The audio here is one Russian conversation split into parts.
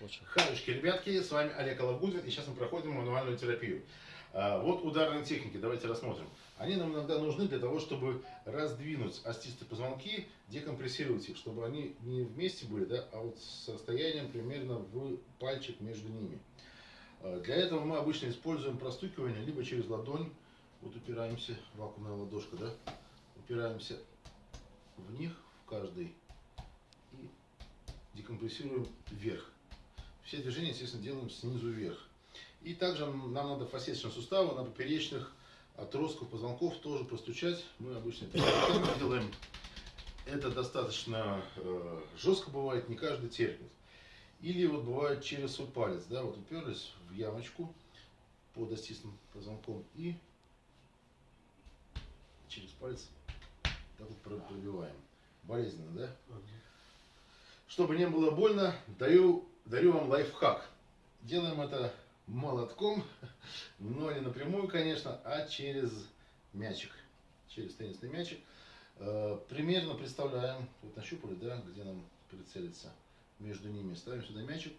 Очень. Хаюшки, ребятки, с вами Олег Алабудин, и сейчас мы проходим мануальную терапию. А, Вот ударные техники, давайте рассмотрим. Они нам иногда нужны для того, чтобы раздвинуть остистые позвонки, декомпрессировать их, чтобы они не вместе были, да, а вот с расстоянием примерно в пальчик между ними. А, Для этого мы обычно используем простукивание либо через ладонь, вот упираемся, вакуумная ладошка, да, упираемся в них, в каждый, и декомпрессируем вверх. Все движения, естественно, делаем снизу вверх. И также нам надо фасеточные суставы на поперечных отростков позвонков тоже простучать. Мы обычно это делаем. Это достаточно э, жестко бывает, не каждый терпит. Или вот бывает через свой палец, да, вот уперлись в ямочку под остистым позвонком и через палец так вот про- пробиваем. Болезненно, да? Чтобы не было больно, даю, дарю вам лайфхак. Делаем это молотком, но не напрямую, конечно, а через мячик, через теннисный мячик. Э, Примерно представляем, вот нащупали, да, где нам прицелиться между ними. Ставим сюда мячик.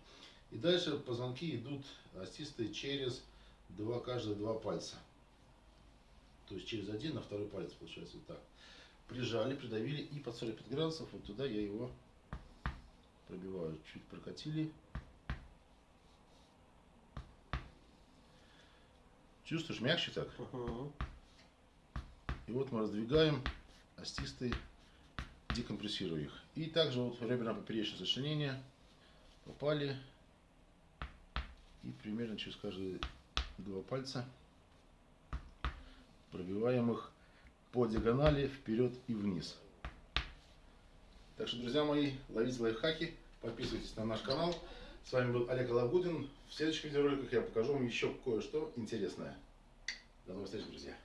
И дальше позвонки идут остистые через два, каждые два пальца. То есть через один на второй палец, получается, вот так. Прижали, придавили и под 45 градусов вот туда я его пробиваю. Чуть прокатили. Чувствуешь, мягче так? Мгм. И вот мы раздвигаем остистые, декомпрессируя их. И также вот реберно-поперечное сочленение попали. И примерно через каждые два пальца пробиваем их по диагонали вперед и вниз. Так что, друзья мои, ловите лайфхаки, подписывайтесь на наш канал. С вами был Олег Алабудин. В следующих видеороликах я покажу вам еще кое-что интересное. До новых встреч, друзья!